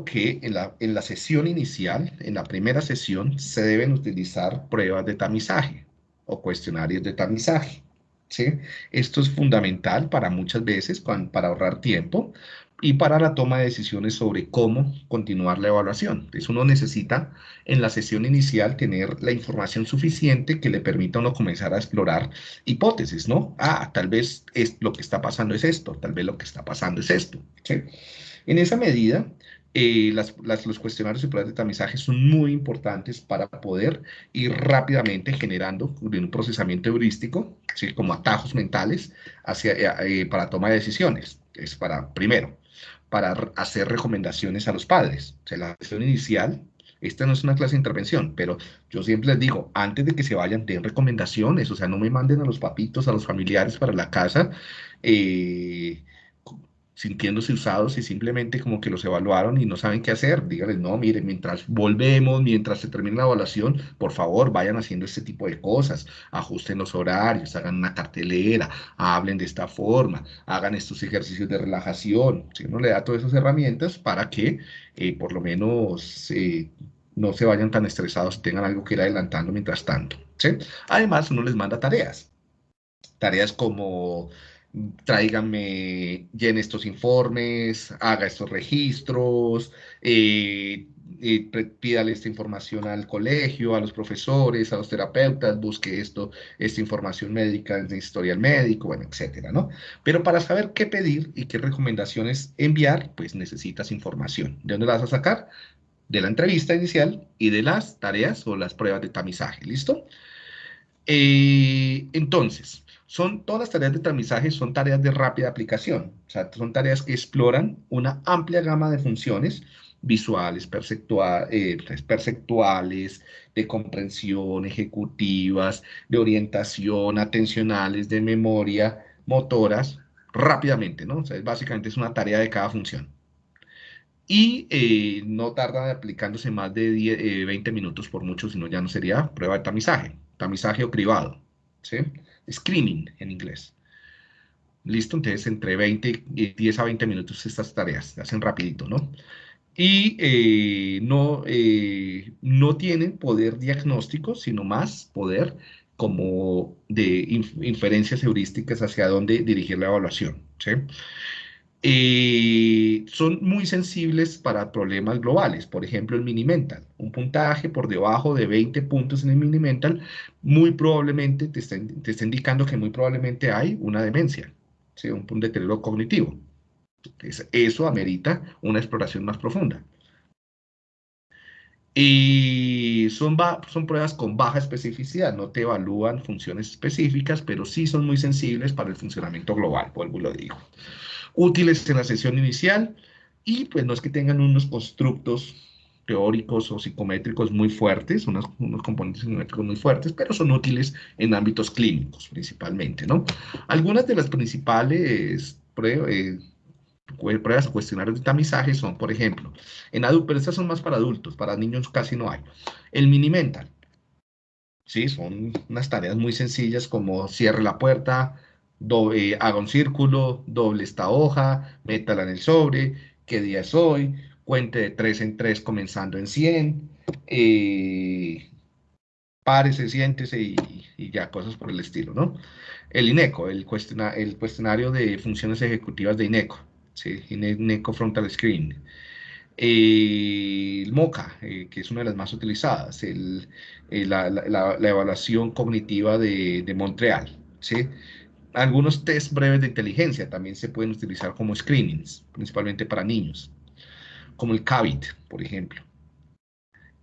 que en la, en la sesión inicial, en la primera sesión, se deben utilizar pruebas de tamizaje o cuestionarios de tamizaje. ¿sí? Esto es fundamental para muchas veces, para ahorrar tiempo y para la toma de decisiones sobre cómo continuar la evaluación. Entonces uno necesita en la sesión inicial tener la información suficiente que le permita a uno comenzar a explorar hipótesis, ¿no? Ah, tal vez es, lo que está pasando es esto, tal vez lo que está pasando es esto. ¿sí? En esa medida, eh, los cuestionarios y pruebas de tamizaje son muy importantes para poder ir rápidamente generando un procesamiento heurístico, como atajos mentales hacia, eh, eh, para toma de decisiones. Es para, primero, para hacer recomendaciones a los padres. O sea, la sesión inicial, esta no es una clase de intervención, pero yo siempre les digo, antes de que se vayan, den recomendaciones, o sea, no me manden a los papitos, a los familiares para la casa, eh, sintiéndose usados y simplemente como que los evaluaron y no saben qué hacer, díganles, no, miren, mientras volvemos, mientras se termine la evaluación, por favor, vayan haciendo este tipo de cosas, ajusten los horarios, hagan una cartelera, hablen de esta forma, hagan estos ejercicios de relajación, si uno le da todas esas herramientas para que eh, por lo menos eh, no se vayan tan estresados tengan algo que ir adelantando mientras tanto. Además, uno les manda tareas, tareas como tráigame, llene estos informes, haga estos registros, eh, eh, pídale esta información al colegio, a los profesores, a los terapeutas, busque esto, esta información médica en historial médico, bueno, etcétera, ¿no? Pero para saber qué pedir y qué recomendaciones enviar, pues necesitas información. ¿De dónde la vas a sacar? De la entrevista inicial y de las tareas o las pruebas de tamizaje, ¿listo? Eh, entonces, son, todas las tareas de tamizaje son tareas de rápida aplicación, o sea, son tareas que exploran una amplia gama de funciones visuales, eh, pues, perceptuales, de comprensión, ejecutivas, de orientación, atencionales, de memoria, motoras, rápidamente, ¿no? O sea, básicamente es una tarea de cada función. Y eh, no tarda aplicándose más de 20 eh, minutos por mucho, sino ya no sería prueba de tamizaje, tamizaje o cribado, ¿sí? Screening en inglés. Listo, entonces entre 20 y 10 a 20 minutos estas tareas, se hacen rapidito, ¿no? Y eh, no, eh, no tienen poder diagnóstico, sino más poder como de inferencias heurísticas hacia dónde dirigir la evaluación, ¿sí? Eh, son muy sensibles para problemas globales, por ejemplo el Minimental. Un puntaje por debajo de 20 puntos en el Minimental, muy probablemente te está, te indicando que muy probablemente hay una demencia, ¿sí? un, un deterioro cognitivo. eso amerita una exploración más profunda. Y son, son pruebas con baja especificidad, no te evalúan funciones específicas, pero sí son muy sensibles para el funcionamiento global, vuelvo y lo digo útiles en la sesión inicial y pues no es que tengan unos constructos teóricos o psicométricos muy fuertes, unos, componentes psicométricos muy fuertes, pero son útiles en ámbitos clínicos principalmente, ¿no? Algunas de las principales pruebas, eh, pruebas o cuestionarios de tamizaje son, por ejemplo, en adultos, pero estas son más para adultos, para niños casi no hay. El mini mental, ¿sí? Son unas tareas muy sencillas como cierre la puerta, eh, haga un círculo, doble esta hoja, métala en el sobre, qué día es hoy, cuente de 3 en 3 comenzando en 100, eh, párese, siéntese y, y, ya, cosas por el estilo, ¿no? El INECO, el, el cuestionario de funciones ejecutivas de INECO, ¿sí? INECO Frontal Screen. Eh, el MOCA, eh, que es una de las más utilizadas, el, la, la, la, evaluación cognitiva de, de Montreal, ¿sí? Algunos test breves de inteligencia también se pueden utilizar como screenings, principalmente para niños, como el CABIT, por ejemplo.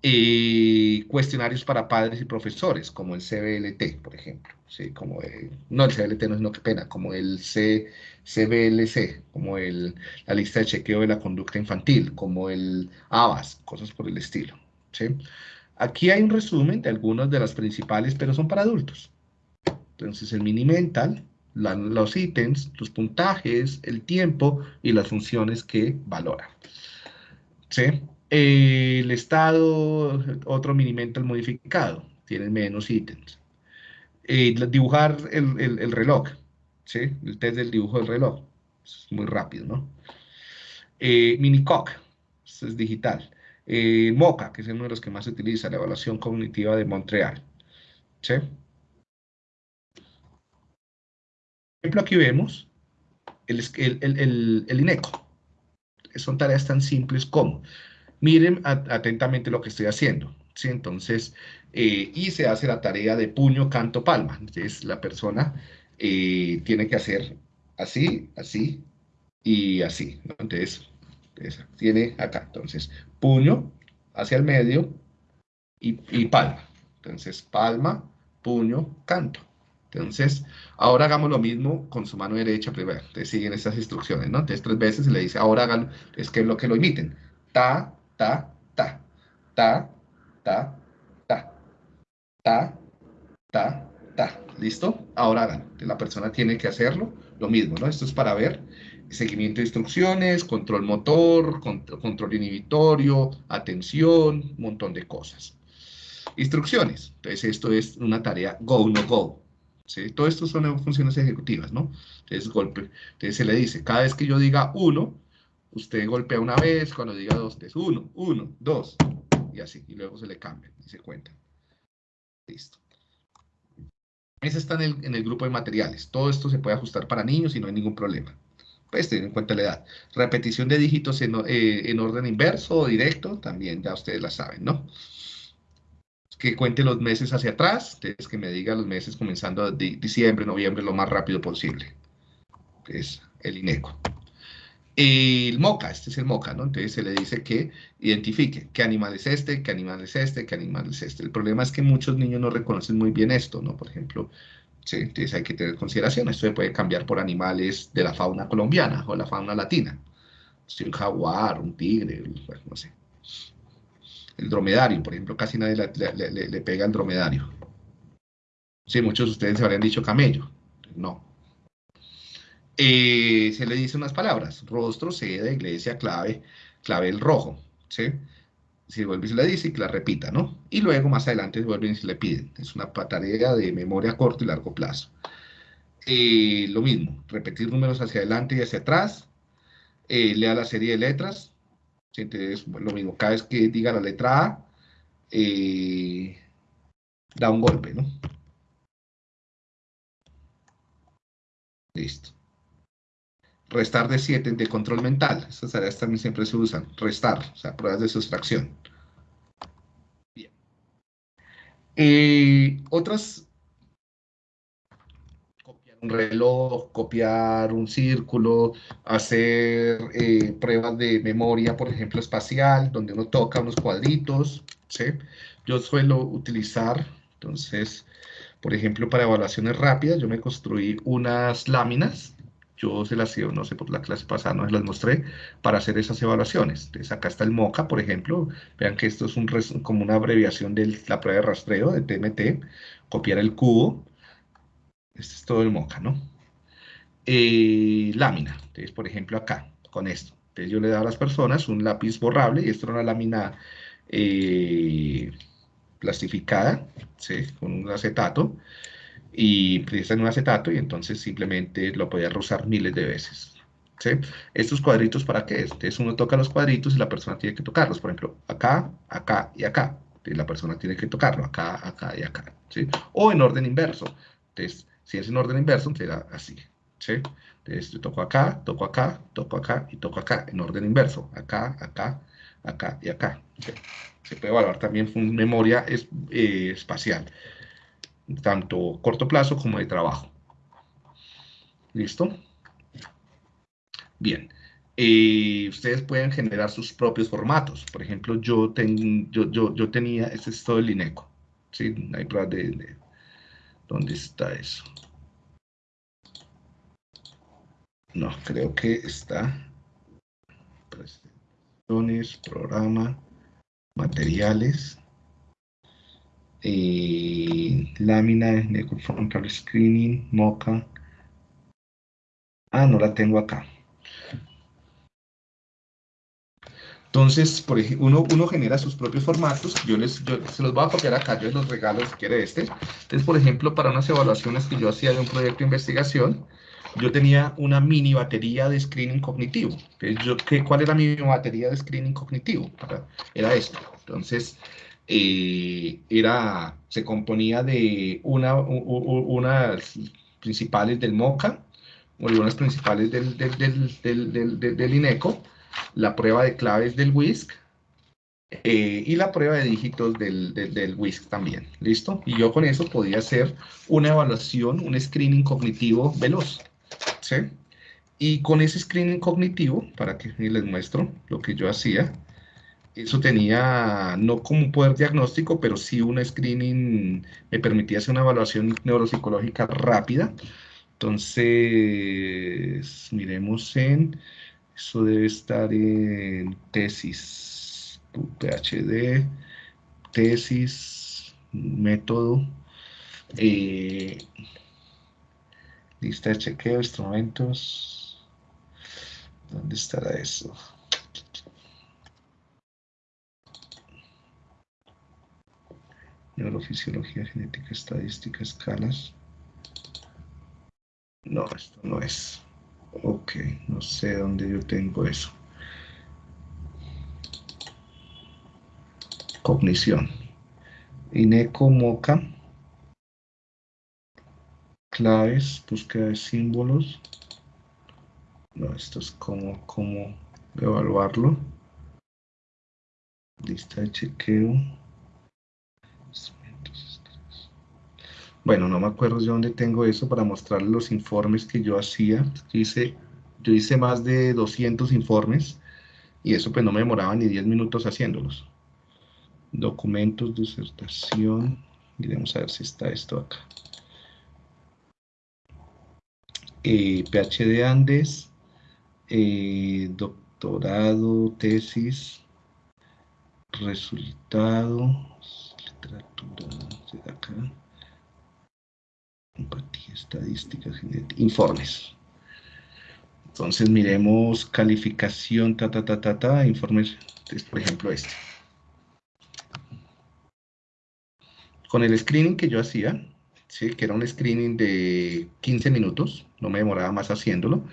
Eh, cuestionarios para padres y profesores, como el CBLT, por ejemplo. ¿sí? Como no el CBLT, no, no qué pena, como el CBLC, como el, la lista de chequeo de la conducta infantil, como el ABAS, cosas por el estilo. ¿sí? Aquí hay un resumen de algunas de las principales, pero son para adultos. Entonces, el mini mental, los ítems, los puntajes, el tiempo y las funciones que valora. ¿Sí? el estado, otro minimental modificado, tiene menos ítems. dibujar el, reloj, ¿sí? El test del dibujo del reloj, es muy rápido, ¿no? Eh, es digital. Eh, MOCA, que es uno de los que más se utiliza, la evaluación cognitiva de Montreal. ¿Sí? Ejemplo, aquí vemos el, el, INECO. Son tareas tan simples como, miren atentamente lo que estoy haciendo. ¿sí? Entonces, eh, y se hace la tarea de puño, canto, palma. Entonces, la persona eh, tiene que hacer así, así y así. Entonces, tiene acá. Entonces, puño hacia el medio y, y palma. Entonces, palma, puño, canto. Entonces, ahora hagamos lo mismo con su mano derecha primero. Entonces, siguen estas instrucciones, ¿no? Entonces, tres veces se le dice, ahora háganlo. Es que lo que lo imiten. Ta, ta, ta. Ta, ta, ta. Ta, ta, ta. ¿Listo? Ahora hagan. La persona tiene que hacerlo. Lo mismo, ¿no? Esto es para ver seguimiento de instrucciones, control motor, control inhibitorio, atención, un montón de cosas. Instrucciones. Entonces, esto es una tarea go, no go. ¿Sí? Todo esto son funciones ejecutivas, ¿no? Entonces, golpe. Entonces, se le dice, cada vez que yo diga uno, usted golpea una vez, cuando diga dos, es uno, uno, dos, y así. Y luego se le cambia y se cuenta. Listo. Ese está en el, en el grupo de materiales. Todo esto se puede ajustar para niños y no hay ningún problema pues teniendo en cuenta la edad. Repetición de dígitos en, eh, en, orden inverso o directo, también ya ustedes la saben, ¿no? Que cuente los meses hacia atrás, entonces que me diga los meses comenzando de diciembre, noviembre, lo más rápido posible. Es el INECO. El MOCA, este es el MOCA, ¿no? Entonces se le dice que identifique qué animal es este, qué animal es este, qué animal es este. El problema es que muchos niños no reconocen muy bien esto, ¿no? Por ejemplo, entonces hay que tener consideración. Esto se puede cambiar por animales de la fauna colombiana o la fauna latina. Si un jaguar, un tigre, no sé el dromedario, por ejemplo, casi nadie le, pega al dromedario. Sí, muchos de ustedes se habrían dicho camello. No. Eh, se le dice unas palabras, rostro, sede, iglesia, clave, clave el rojo, ¿sí? Si vuelve y se le dice, que la repita, ¿no? Y luego más adelante vuelven y se le piden. Es una tarea de memoria a corto y largo plazo. Eh, lo mismo, repetir números hacia adelante y hacia atrás. Eh, lea la serie de letras, entonces, lo mismo, cada vez que diga la letra A, eh, da un golpe, ¿no? Listo. Restar de 7 de control mental. Estas tareas también siempre se usan. Restar, o sea, pruebas de sustracción. Bien. Eh, otras un reloj, copiar un círculo, hacer eh, pruebas de memoria, por ejemplo, espacial, donde uno toca unos cuadritos, ¿sí? Yo suelo utilizar, entonces, por ejemplo, para evaluaciones rápidas, yo me construí unas láminas, yo se las, no sé, por la clase pasada no se las mostré, para hacer esas evaluaciones. Entonces, acá está el MOCA, por ejemplo, vean que esto es un, como una abreviación de la prueba de rastreo, de TMT, copiar el cubo, este es todo el moca, ¿no? Eh, lámina. Entonces, por ejemplo, acá, con esto. Entonces, yo le doy a las personas un lápiz borrable y esto es una lámina eh, plastificada, ¿sí? Con un acetato. Y presta en un acetato y entonces simplemente lo podía rozar miles de veces. ¿Sí? Estos cuadritos, ¿para qué? Entonces uno toca los cuadritos y la persona tiene que tocarlos. Por ejemplo, acá, acá y acá. Y la persona tiene que tocarlo acá, acá y acá. ¿sí? O en orden inverso. Entonces, si es en orden inverso, será así. ¿sí? Entonces, yo toco acá, toco acá, toco acá y toco acá, en orden inverso. Acá, acá, acá y acá. Se puede evaluar también memoria eh, espacial, tanto corto plazo como de trabajo. ¿Listo? Bien. Eh, ustedes pueden generar sus propios formatos. Por ejemplo, yo, yo, yo, tenía, este es todo el INECO. ¿sí? Hay pruebas de ¿Dónde está eso? No, creo que está. Presentaciones, programa, materiales, eh, lámina, frontal screening, moca. Ah, no la tengo acá. Entonces, por ejemplo, uno, uno, genera sus propios formatos. Yo, les, yo se los voy a copiar acá, yo los regalo si quiere este. Entonces, por ejemplo, para unas evaluaciones que yo hacía de un proyecto de investigación, yo tenía una mini batería de screening cognitivo. Yo, ¿qué, ¿Cuál era mi batería de screening cognitivo? Era esto. Entonces, eh, era, se componía de una, unas principales del MOCA, o unas principales del, del, INECO, la prueba de claves del WISC, eh, y la prueba de dígitos del, del, WISC también, ¿listo? Y yo con eso podía hacer una evaluación, un screening cognitivo veloz, ¿sí? Y con ese screening cognitivo, para que les muestro lo que yo hacía, eso tenía no como un poder diagnóstico, pero sí un screening, me permitía hacer una evaluación neuropsicológica rápida. Entonces, miremos en, eso debe estar en tesis, PhD, tesis, método, eh, lista de chequeo, instrumentos, ¿dónde estará eso? Neurofisiología, genética, estadística, escalas. No, esto no es. Ok, no sé dónde yo tengo eso. Cognición. Ineco Moca. Claves, búsqueda de símbolos. No, esto es como, como evaluarlo. Lista de chequeo. Bueno, no me acuerdo de dónde tengo eso para mostrarles los informes que yo hacía. Yo hice, yo hice más de 200 informes y eso pues no me demoraba ni 10 minutos haciéndolos. Documentos, disertación. Miremos a ver si está esto acá. Eh, PhD Andes, eh, doctorado, tesis, resultados, literatura, acá empatía, estadísticas, informes. Entonces miremos calificación, ta, ta, ta, ta, ta, informes, por ejemplo este. Con el screening que yo hacía, ¿sí? que era un screening de 15 minutos, no me demoraba más haciéndolo,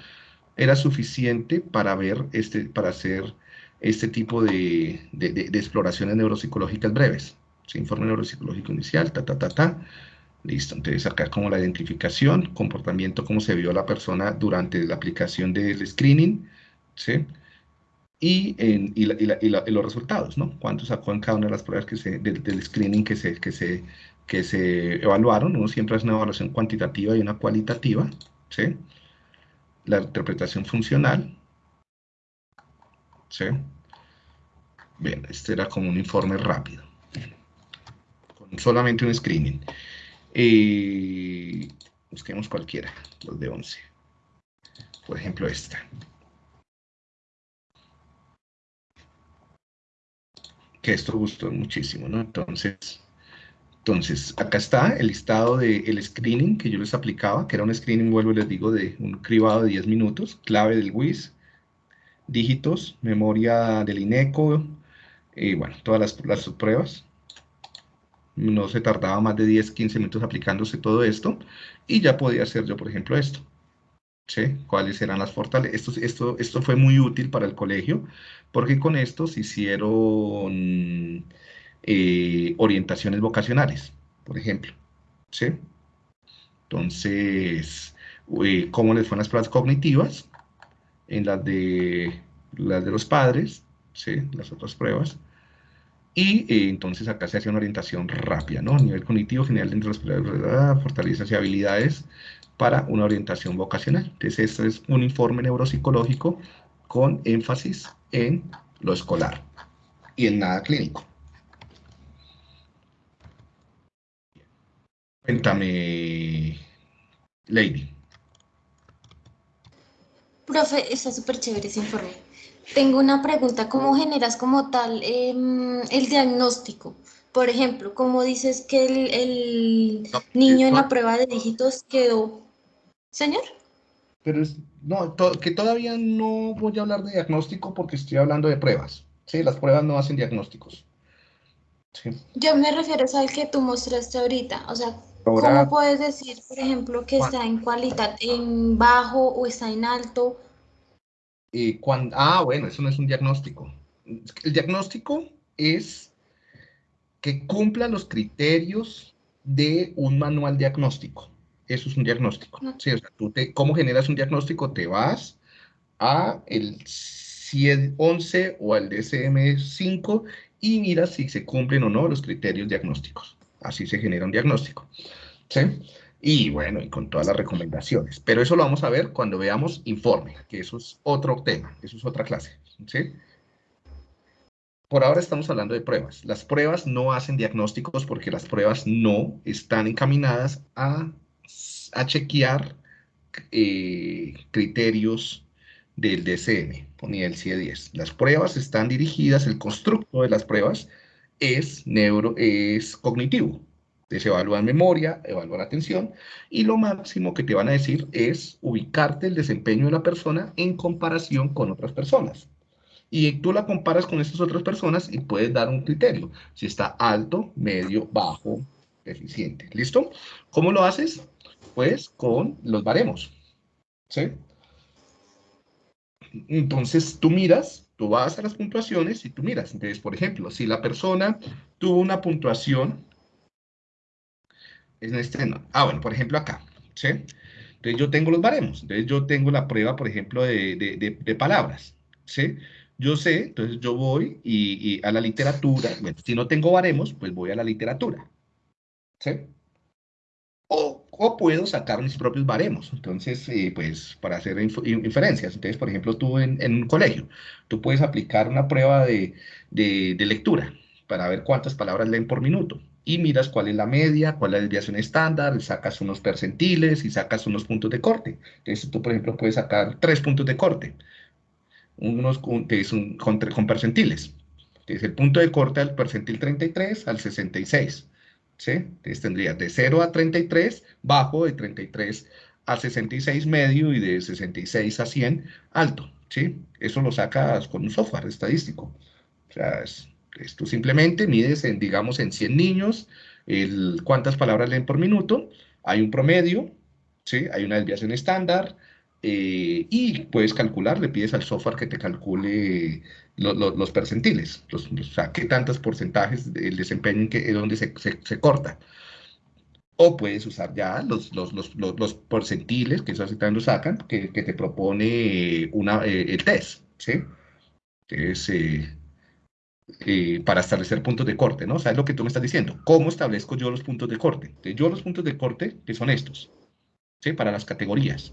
era suficiente para ver, este, para hacer este tipo de, exploraciones neuropsicológicas breves. Informe neuropsicológico inicial, ta, ta, ta, ta, Listo, entonces acá como la identificación, comportamiento, cómo se vio la persona durante la aplicación del screening, ¿sí? Y, en, y, los resultados, ¿no? Cuánto sacó en cada una de las pruebas que se, del, screening que se, que, se, que se evaluaron. Uno siempre hace una evaluación cuantitativa y una cualitativa, ¿sí? La interpretación funcional, ¿sí? Bien, este era como un informe rápido, con solamente un screening. Y busquemos cualquiera, los de 11. Por ejemplo, esta. Que esto gustó muchísimo, ¿no? Entonces, entonces, acá está el listado del screening que yo les aplicaba, que era un screening, vuelvo les digo, de un cribado de 10 minutos, clave del WIS, dígitos, memoria del INECO, y bueno, todas las, las pruebas no se tardaba más de 10, 15 minutos aplicándose todo esto, y ya podía hacer yo, por ejemplo, esto. ¿Sí? ¿Cuáles eran las fortalezas? Esto, esto, esto fue muy útil para el colegio, porque con esto se hicieron eh, orientaciones vocacionales, por ejemplo. ¿Sí? Entonces, eh, ¿cómo les fueron las pruebas cognitivas? En las de, las de los padres, ¿sí? Las otras pruebas y eh, entonces acá se hace una orientación rápida, ¿no? Nivel cognitivo general dentro de las fortalezas y habilidades para una orientación vocacional. Entonces, este es un informe neuropsicológico con énfasis en lo escolar y en nada clínico. Cuéntame, Lady. Profe, está súper chévere ese informe. Tengo una pregunta, ¿cómo generas como tal em, el diagnóstico? Por ejemplo, ¿cómo dices que el, niño en la prueba de dígitos quedó? ¿Señor? Pero es, no, que todavía no voy a hablar de diagnóstico porque estoy hablando de pruebas. Sí, las pruebas no hacen diagnósticos. Yo me refiero al que tú mostraste ahorita, o sea, ¿Cómo puedes decir, por ejemplo, que está en cualidad, en bajo o está en alto? Eh, cuando, ah, bueno, eso no es un diagnóstico. El diagnóstico es que cumpla los criterios de un manual diagnóstico. Eso es un diagnóstico. Sí, o sea, tú te, ¿Cómo generas un diagnóstico? Te vas a el 11 o al DSM-5 y miras si se cumplen o no los criterios diagnósticos. Así se genera un diagnóstico. ¿Sí? Y bueno, y con todas las recomendaciones. Pero eso lo vamos a ver cuando veamos informe, que eso es otro tema, eso es otra clase. Por ahora estamos hablando de pruebas. Las pruebas no hacen diagnósticos porque las pruebas no están encaminadas a, a chequear eh, criterios del DCM ni del CIE-10. Las pruebas están dirigidas, el constructo de las pruebas es, neuro, es cognitivo. Se evalúa memoria, evalúa la atención, y lo máximo que te van a decir es ubicarte el desempeño de la persona en comparación con otras personas y tú la comparas con estas otras personas y puedes dar un criterio, si está alto, medio, bajo, deficiente. ¿Listo? ¿Cómo lo haces? Pues con los baremos. ¿Sí? Entonces tú miras, tú vas a las puntuaciones y tú miras. Entonces, por ejemplo, si la persona tuvo una puntuación, en este, no. ah, bueno, por ejemplo acá, ¿sí? Entonces yo tengo los baremos. Entonces yo tengo la prueba, por ejemplo, de, de, de palabras, ¿sí? Yo sé, entonces yo voy y, a la literatura, bueno, si no tengo baremos, pues voy a la literatura. ¿Sí? O, puedo sacar mis propios baremos, entonces, eh, pues, para hacer inferencias. Entonces, por ejemplo, tú en, un colegio, tú puedes aplicar una prueba de, lectura para ver cuántas palabras leen por minuto y miras cuál es la media, cuál es la desviación estándar, sacas unos percentiles y sacas unos puntos de corte. Entonces tú, por ejemplo, puedes sacar tres puntos de corte unos es un, con, con, percentiles. Es el punto de corte al percentil 33 al 66. ¿sí? Entonces tendría de 0 a 33, bajo, de 33 a 66 medio y de 66 a 100 alto. ¿sí? Eso lo sacas con un software estadístico. O sea, es, tú simplemente mides, en, digamos, en 100 niños, cuántas palabras leen por minuto, hay un promedio, ¿sí? hay una desviación estándar, eh, y puedes calcular, le pides al software que te calcule los percentiles, los, o sea, qué tantos porcentajes del desempeño en que, donde se, se, corta. O puedes usar ya los, los, los, percentiles, que eso así también lo sacan, que, que te propone una, eh, el test, ¿sí? Es, eh, para establecer puntos de corte, ¿no? O sea, es lo que tú me estás diciendo. ¿Cómo establezco yo los puntos de corte? yo los puntos de corte, que son estos, ¿sí? Para las categorías.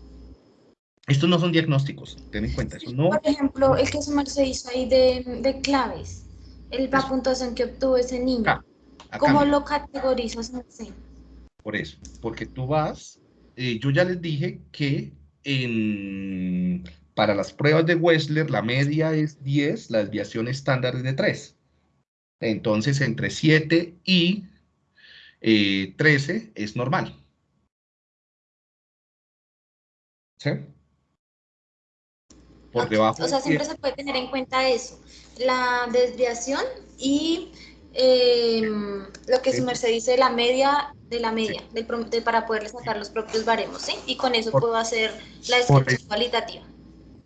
Estos no son diagnósticos, ten en cuenta. Eso no... Por ejemplo, el que se hizo ahí de, de claves, el, la puntuación que obtuvo ese niño, ¿cómo lo categorizas? Por eso, porque tú vas, eh, yo ya les dije que en, para las pruebas de Wessler la media es 10, la desviación estándar es de 3. Entonces, entre 7 y 13 eh, es normal. ¿Sí? por debajo. O sea, siempre se puede tener en cuenta eso, la desviación y em, lo que su merced dice, la media de la media, para poder sacar los propios baremos, ¿sí? Y con eso puedo hacer la descripción cualitativa.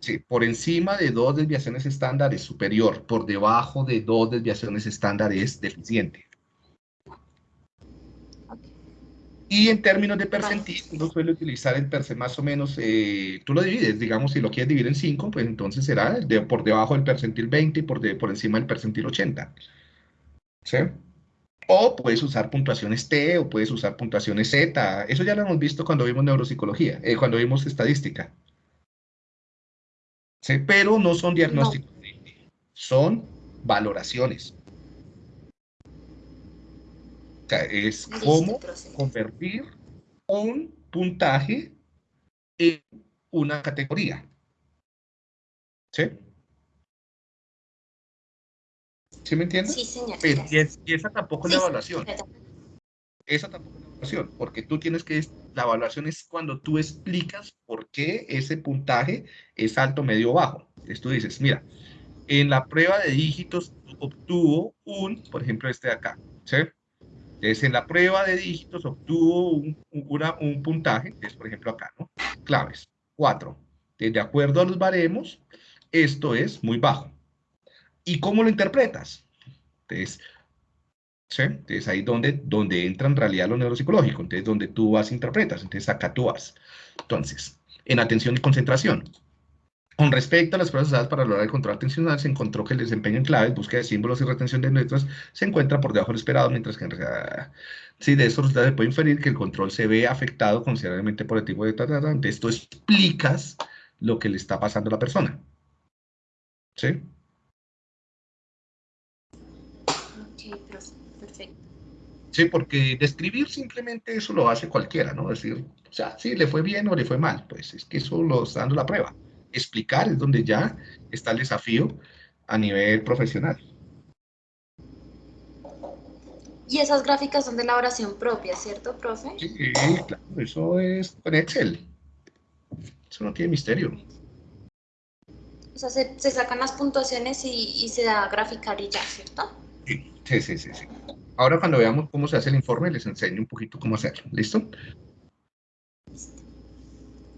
Sí, por encima de dos desviaciones estándar es superior, por debajo de dos desviaciones estándar es deficiente. Y en términos de percentil, uno suele utilizar el percentil más o menos, eh, tú lo divides, digamos, si lo quieres dividir en 5, pues entonces será de, por debajo del percentil 20 y por, de, por encima del percentil 80. ¿Sí? O puedes usar puntuaciones T o puedes usar puntuaciones Z. Eso ya lo hemos visto cuando vimos neuropsicología, eh, cuando vimos estadística. ¿Sí? Pero no son diagnósticos, son valoraciones es cómo convertir un puntaje en una categoría. ¿Sí? ¿Sí me entiendes? Sí, señor. y, esa tampoco es la evaluación. Esa tampoco es la evaluación, porque tú tienes que, la evaluación es cuando tú explicas por qué ese puntaje es alto, medio bajo. Entonces tú dices, mira, en la prueba de dígitos obtuvo un, por ejemplo, este de acá, ¿sí? Entonces, en la prueba de dígitos obtuvo un, un puntaje, es por ejemplo acá, ¿no? Claves, 4. De acuerdo a los baremos, esto es muy bajo. ¿Y cómo lo interpretas? Entonces, ¿sí? Entonces ahí donde, donde entra en realidad lo neuropsicológico, entonces donde tú vas interpretas, entonces acá tú vas. Entonces, en atención y concentración, con respecto a las pruebas usadas para lograr el control atencional, se encontró que el desempeño en claves, búsqueda de símbolos y retención de letras se encuentra por debajo del esperado, mientras que en realidad, sí, de estos resultados se puede inferir que el control se ve afectado considerablemente por el tipo de tratamiento. Esto explicas lo que le está pasando a la persona. ¿Sí? Ok, perfecto. Sí, porque describir simplemente eso lo hace cualquiera, ¿no? Es decir, o sea, sí, le fue bien o le fue mal, pues es que eso lo está dando la prueba explicar es donde ya está el desafío a nivel profesional. Y esas gráficas son de elaboración propia, ¿cierto, profe? Sí, claro, eso es con Excel. Eso no tiene misterio. O sea, se, sacan las puntuaciones y, se da a graficar y ya, ¿cierto? Sí, sí, sí, sí, Ahora cuando veamos cómo se hace el informe, les enseño un poquito cómo hacerlo. ¿Listo? Listo.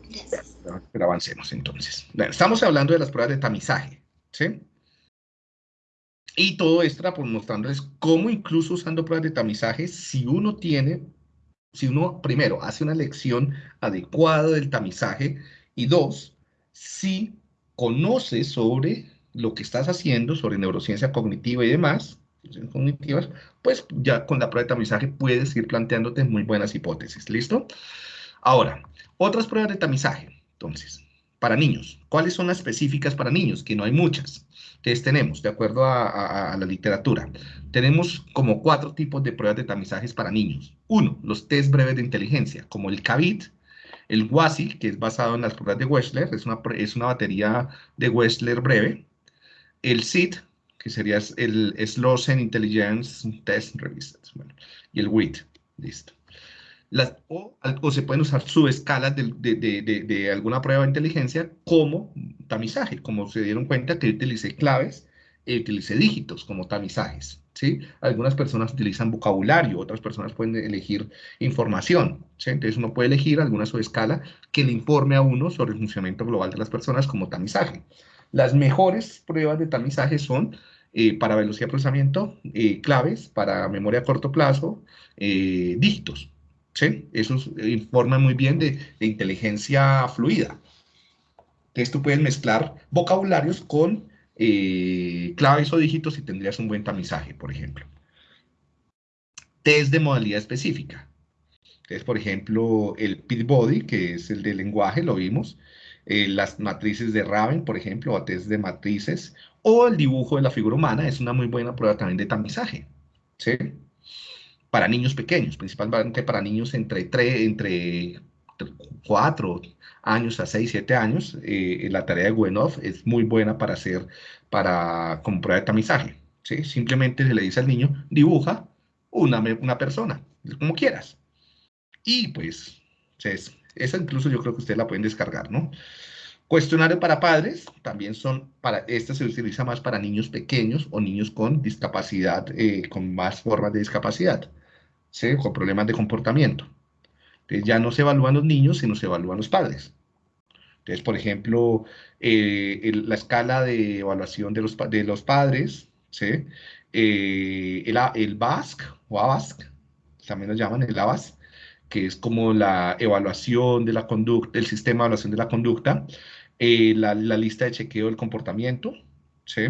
Gracias. Pero avancemos entonces. Estamos hablando de las pruebas de tamizaje, ¿sí? Y todo esto por mostrándoles cómo incluso usando pruebas de tamizaje, si uno tiene, si uno primero hace una lección adecuada del tamizaje y dos, si conoces sobre lo que estás haciendo, sobre neurociencia cognitiva y demás, cognitivas, pues ya con la prueba de tamizaje puedes ir planteándote muy buenas hipótesis, ¿listo? Ahora, otras pruebas de tamizaje. Entonces, para niños, ¿cuáles son las específicas para niños? Que no hay muchas. Entonces tenemos, de acuerdo a, la literatura, tenemos como cuatro tipos de pruebas de tamizajes para niños. Uno, los test breves de inteligencia, como el CAVIT, el WASI, que es basado en las pruebas de Wechsler, es una, es una batería de Wechsler breve. El SIT, que sería el Slossen Intelligence Test Revised. y el WIT, listo o, se pueden usar subescalas de, de, alguna prueba de inteligencia como tamizaje, como se dieron cuenta que utilicé claves y utilicé dígitos como tamizajes. ¿sí? Algunas personas utilizan vocabulario, otras personas pueden elegir información. ¿sí? Entonces uno puede elegir alguna subescala que le informe a uno sobre el funcionamiento global de las personas como tamizaje. Las mejores pruebas de tamizaje son eh, para velocidad de procesamiento, eh, claves, para memoria a corto plazo, eh, dígitos. ¿sí? Eso informa muy bien de, inteligencia fluida. Entonces tú puedes mezclar vocabularios con eh, claves o dígitos y tendrías un buen tamizaje, por ejemplo. Test de modalidad específica. Entonces, por ejemplo, el Pitbody, que es el de lenguaje, lo vimos. Eh, las matrices de Raven, por ejemplo, o test de matrices, o el dibujo de la figura humana, es una muy buena prueba también de tamizaje. ¿sí? para niños pequeños, principalmente para niños entre, 3, entre 4 años a 6, 7 años, eh, la tarea de Wenov es muy buena para hacer, para, como prueba de tamizaje. ¿sí? Simplemente se le dice al niño, dibuja una, una persona, como quieras. Y pues, esa incluso yo creo que ustedes la pueden descargar, ¿no? Cuestionario para padres, también son, para, este se utiliza más para niños pequeños o niños con discapacidad, eh, con más formas de discapacidad. ¿sí? con problemas de comportamiento. Entonces ya no se evalúan los niños, sino se evalúan los padres. Entonces, por ejemplo, eh, la escala de evaluación de los, de los padres, ¿sí? Eh, el, el o ABASC, también lo llaman el ABASC, que es como la evaluación de la conducta, el sistema de evaluación de la conducta, eh, la, la, lista de chequeo del comportamiento, ¿sí?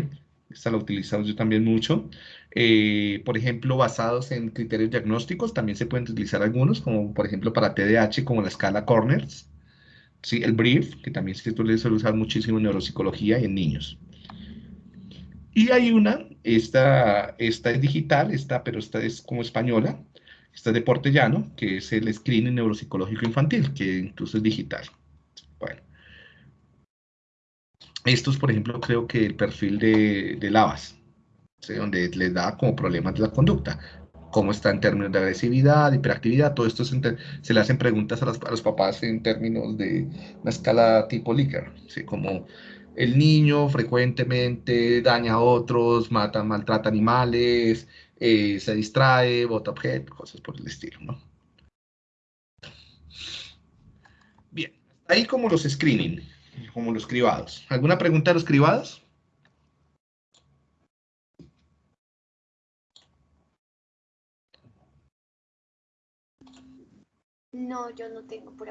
Esta la utilizamos yo también mucho. Eh, por ejemplo, basados en criterios diagnósticos, también se pueden utilizar algunos, como por ejemplo para TDAH, como la escala Corners, ¿sí? el BRIEF, que también se suele usar muchísimo en neuropsicología y en niños. Y hay una, esta, esta es digital, esta, pero esta es como española, esta es de Portellano, que es el screening neuropsicológico infantil, que incluso es digital. Bueno. Estos, por ejemplo, creo que el perfil de, de Lavas, donde les da como problemas de la conducta, cómo está en términos de agresividad, hiperactividad, todo esto se, le hacen preguntas a los, papás en términos de una escala tipo Likert, ¿sí? como el niño frecuentemente daña a otros, mata, maltrata animales, eh, se distrae, bota objetos, cosas por el estilo, ¿no? Bien, ahí como los screening, como los cribados. ¿Alguna pregunta de los cribados? No, yo no tengo por